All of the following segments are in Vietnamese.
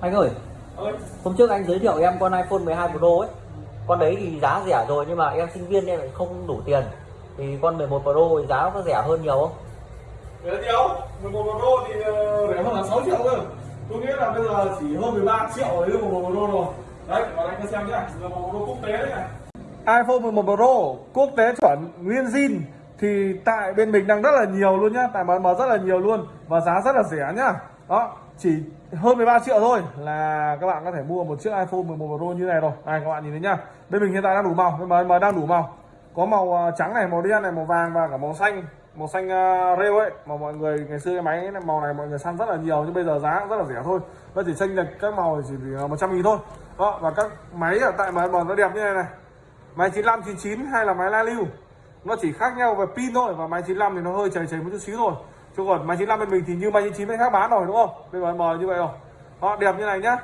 Anh ơi, hôm trước anh giới thiệu em con iPhone 12 Pro ấy. Con đấy thì giá rẻ rồi nhưng mà em sinh viên em lại không đủ tiền. Thì con 11 Pro thì giá có rẻ hơn nhiều không? rẻ nhiều 11 Pro thì ờ, rẻ hơn là 6 triệu cơ. Có nghĩa là bây giờ chỉ hơn 13 triệu đấy là 11 Pro rồi. Đấy và anh có xem nhé là 11 Pro quốc tế đấy này. iPhone 11 Pro quốc tế chuẩn nguyên zin thì tại bên mình đang rất là nhiều luôn nhá. Tại MM rất là nhiều luôn và giá rất là rẻ nhá đó chỉ hơn 13 triệu thôi là các bạn có thể mua một chiếc iPhone 11 Pro như này rồi. Này các bạn nhìn thấy nhá. Bên mình hiện tại đang đủ màu mà, mà đang đủ màu. Có màu à, trắng này màu đen này màu vàng và cả màu xanh màu xanh uh, rêu ấy. Mà mọi người ngày xưa cái máy ấy, màu này mọi người săn rất là nhiều nhưng bây giờ giá cũng rất là rẻ thôi. Nó chỉ xanh lệch các màu chỉ vì một trăm nghìn thôi. Đó và các máy ở tại mà nó đẹp như này này. Máy 95 99 hay là máy la lưu nó chỉ khác nhau về pin thôi và máy 95 thì nó hơi chảy chảy một chút xíu thôi chứ còn máy 95 bên mình thì như máy 99 bên khác bán rồi đúng không? Bên giờ mờ như vậy rồi. Họ đẹp như này nhá.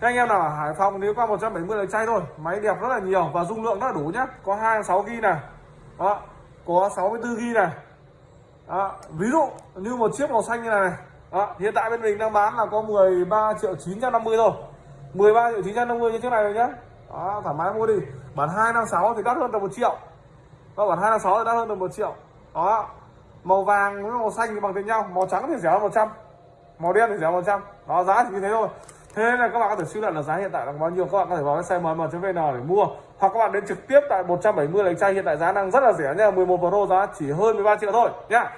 Các anh em nào ở Hải Phòng nếu qua 170 là chay thôi. Máy đẹp rất là nhiều và dung lượng rất là đủ nhá. Có 26g này. Đó. Có 64g này. Đó. ví dụ như một chiếc màu xanh như này, này. Đó. hiện tại bên mình đang bán là có 13 triệu 950 thôi. 13 triệu 950 như thế này rồi nhá. Đó, thoải mái mua đi. Bản 256 thì đắt hơn tầm 1 triệu. Đó, bản 256 thì đắt hơn tầm 1 triệu. Đó màu vàng với màu xanh thì bằng tiền nhau màu trắng thì rẻ hơn 100 màu đen thì rẻ 100 đó giá thì như thế thôi. Thế nên là các bạn có thể suy luận là giá hiện tại là bao nhiêu. Các bạn có thể vào cái website mm.vn để mua. Hoặc các bạn đến trực tiếp tại 170 lấy chai, hiện tại giá đang rất là rẻ nha. 11 Pro giá chỉ hơn 13 triệu thôi, nhá.